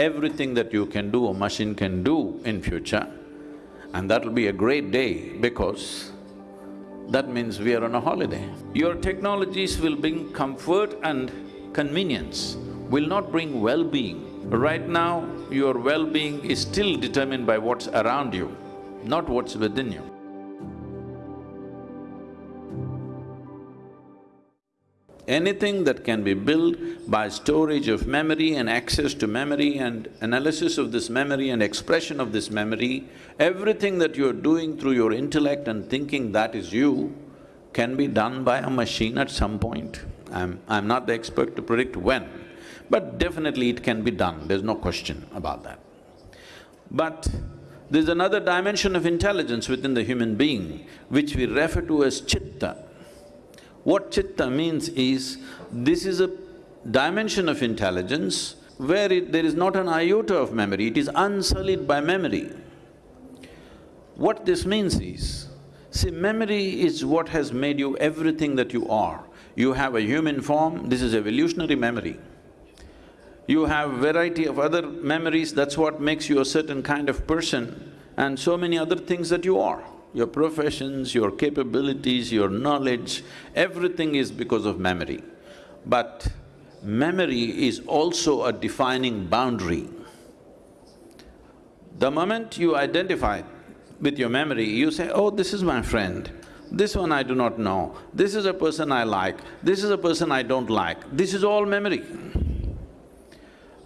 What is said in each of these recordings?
everything that you can do, a machine can do in future, and that'll be a great day because that means we are on a holiday. Your technologies will bring comfort and convenience, will not bring well-being. Right now, your well-being is still determined by what's around you, not what's within you. Anything that can be built by storage of memory and access to memory and analysis of this memory and expression of this memory, everything that you're doing through your intellect and thinking that is you, can be done by a machine at some point. I'm… I'm not the expert to predict when, but definitely it can be done, there's no question about that. But there's another dimension of intelligence within the human being, which we refer to as chitta. What chitta means is, this is a dimension of intelligence where it, there is not an iota of memory, it is unsullied by memory. What this means is, see, memory is what has made you everything that you are. You have a human form, this is evolutionary memory. You have variety of other memories, that's what makes you a certain kind of person and so many other things that you are your professions, your capabilities, your knowledge, everything is because of memory. But memory is also a defining boundary. The moment you identify with your memory, you say, oh, this is my friend, this one I do not know, this is a person I like, this is a person I don't like, this is all memory.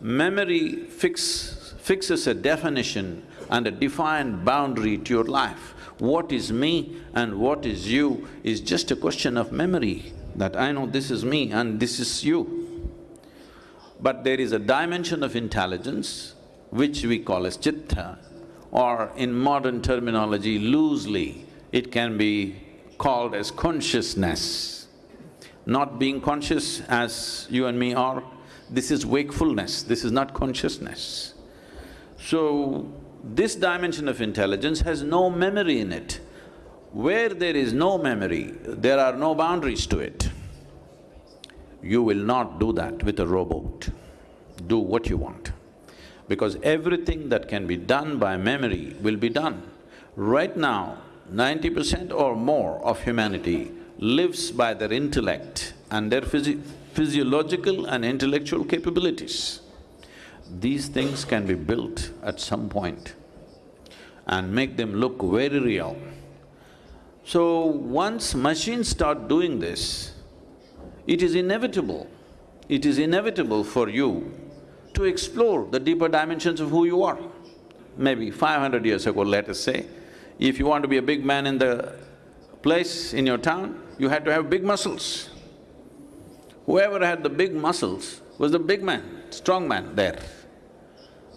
Memory fix, fixes a definition and a defined boundary to your life. What is me and what is you is just a question of memory, that I know this is me and this is you. But there is a dimension of intelligence which we call as chitta, or in modern terminology loosely, it can be called as consciousness. Not being conscious as you and me are, this is wakefulness, this is not consciousness. So, this dimension of intelligence has no memory in it. Where there is no memory, there are no boundaries to it. You will not do that with a robot. Do what you want. Because everything that can be done by memory will be done. Right now, ninety percent or more of humanity lives by their intellect and their physi physiological and intellectual capabilities these things can be built at some point and make them look very real. So once machines start doing this, it is inevitable, it is inevitable for you to explore the deeper dimensions of who you are. Maybe five hundred years ago, let us say, if you want to be a big man in the place, in your town, you had to have big muscles. Whoever had the big muscles was the big man, strong man there.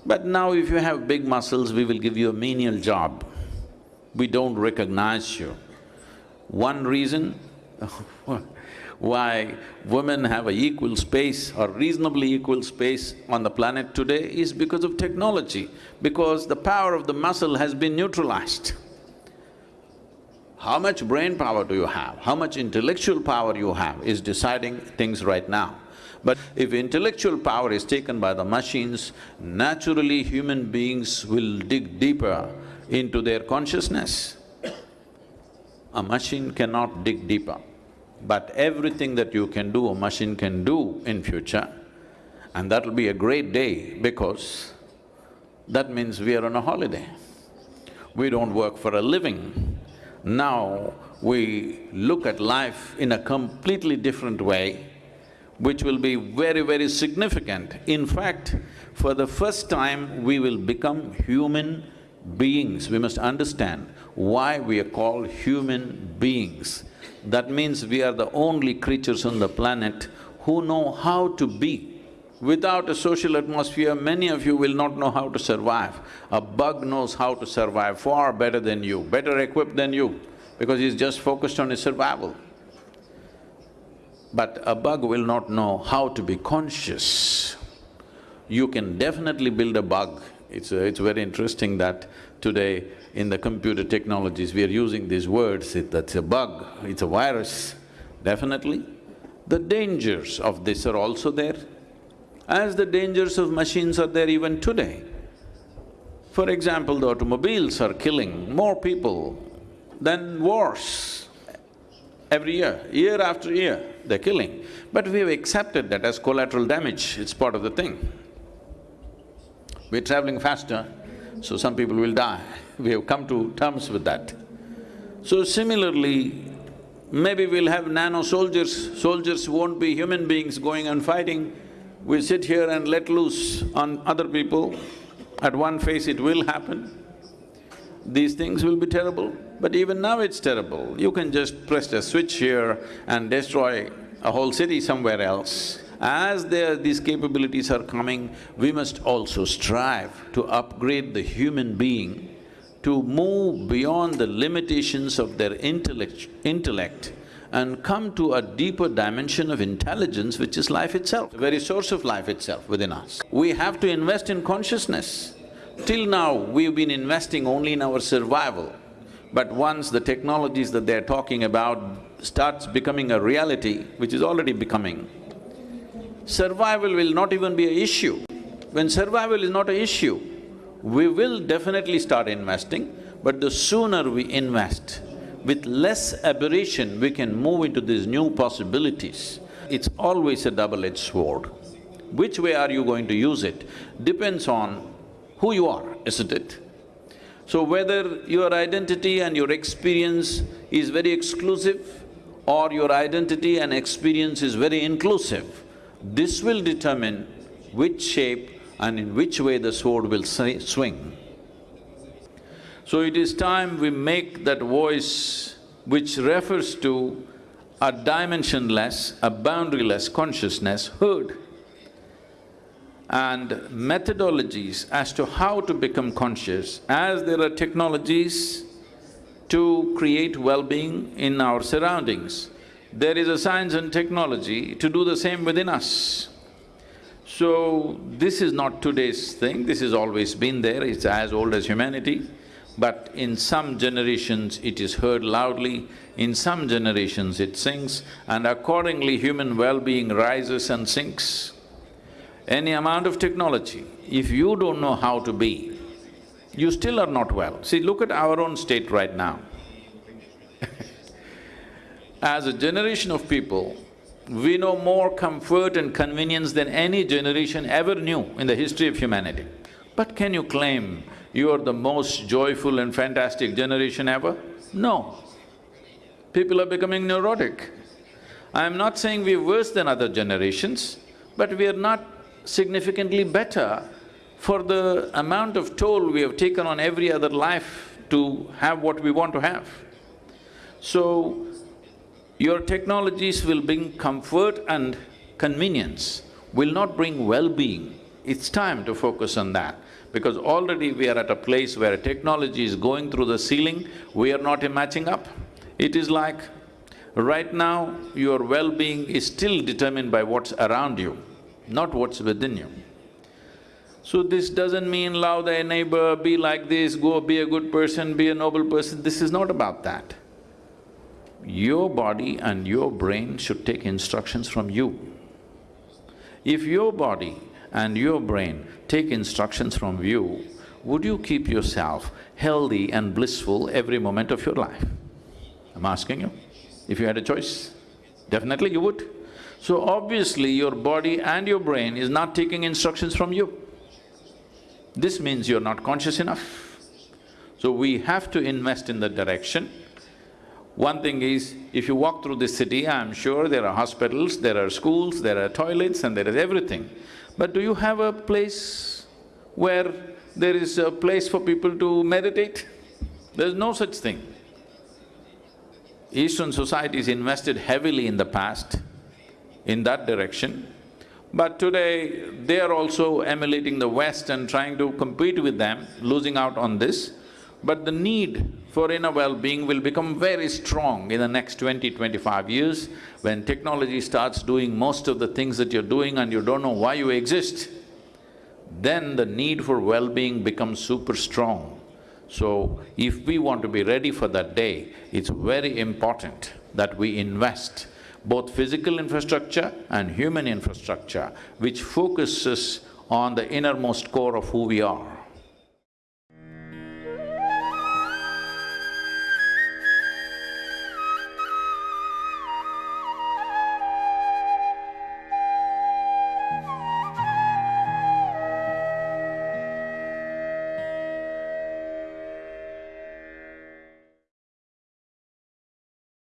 But now if you have big muscles, we will give you a menial job. We don't recognize you. One reason why women have a equal space or reasonably equal space on the planet today is because of technology, because the power of the muscle has been neutralized. How much brain power do you have, how much intellectual power you have is deciding things right now. But if intellectual power is taken by the machines, naturally human beings will dig deeper into their consciousness. A machine cannot dig deeper, but everything that you can do, a machine can do in future, and that'll be a great day because that means we are on a holiday. We don't work for a living. Now we look at life in a completely different way which will be very, very significant. In fact, for the first time, we will become human beings. We must understand why we are called human beings. That means we are the only creatures on the planet who know how to be. Without a social atmosphere, many of you will not know how to survive. A bug knows how to survive far better than you, better equipped than you, because he's just focused on his survival. But a bug will not know how to be conscious. You can definitely build a bug. It's… A, it's very interesting that today in the computer technologies we are using these words, it, that's a bug, it's a virus. Definitely. The dangers of this are also there. as the dangers of machines are there even today. For example, the automobiles are killing more people than wars every year, year after year, they're killing. But we have accepted that as collateral damage, it's part of the thing. We're traveling faster, so some people will die. We have come to terms with that. So similarly, maybe we'll have nano soldiers, soldiers won't be human beings going and fighting. We sit here and let loose on other people, at one phase it will happen. These things will be terrible, but even now it's terrible. You can just press a switch here and destroy a whole city somewhere else. As there, these capabilities are coming, we must also strive to upgrade the human being to move beyond the limitations of their intellect, intellect and come to a deeper dimension of intelligence which is life itself, the very source of life itself within us. We have to invest in consciousness. Till now, we've been investing only in our survival. But once the technologies that they're talking about starts becoming a reality, which is already becoming, survival will not even be an issue. When survival is not an issue, we will definitely start investing, but the sooner we invest, with less aberration, we can move into these new possibilities. It's always a double-edged sword. Which way are you going to use it depends on who you are, isn't it? So whether your identity and your experience is very exclusive or your identity and experience is very inclusive, this will determine which shape and in which way the sword will swing. So it is time we make that voice which refers to a dimensionless, a boundaryless consciousness heard and methodologies as to how to become conscious, as there are technologies to create well-being in our surroundings, there is a science and technology to do the same within us. So, this is not today's thing, this has always been there, it's as old as humanity. But in some generations it is heard loudly, in some generations it sinks, and accordingly human well-being rises and sinks. Any amount of technology, if you don't know how to be, you still are not well. See, look at our own state right now. As a generation of people, we know more comfort and convenience than any generation ever knew in the history of humanity. But can you claim you are the most joyful and fantastic generation ever? No. People are becoming neurotic. I am not saying we're worse than other generations, but we are not significantly better for the amount of toll we have taken on every other life to have what we want to have. So, your technologies will bring comfort and convenience, will not bring well-being. It's time to focus on that because already we are at a place where technology is going through the ceiling, we are not matching up. It is like, right now, your well-being is still determined by what's around you, not what's within you. So this doesn't mean love thy neighbor, be like this, go be a good person, be a noble person, this is not about that your body and your brain should take instructions from you. If your body and your brain take instructions from you, would you keep yourself healthy and blissful every moment of your life? I'm asking you. If you had a choice, definitely you would. So obviously your body and your brain is not taking instructions from you. This means you're not conscious enough. So we have to invest in that direction one thing is, if you walk through the city, I'm sure there are hospitals, there are schools, there are toilets and there is everything. But do you have a place where there is a place for people to meditate? There's no such thing. Eastern societies invested heavily in the past in that direction, but today they are also emulating the West and trying to compete with them, losing out on this. But the need for inner well-being will become very strong in the next 20, 25 years when technology starts doing most of the things that you're doing and you don't know why you exist. Then the need for well-being becomes super strong. So, if we want to be ready for that day, it's very important that we invest both physical infrastructure and human infrastructure, which focuses on the innermost core of who we are.